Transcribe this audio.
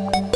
음.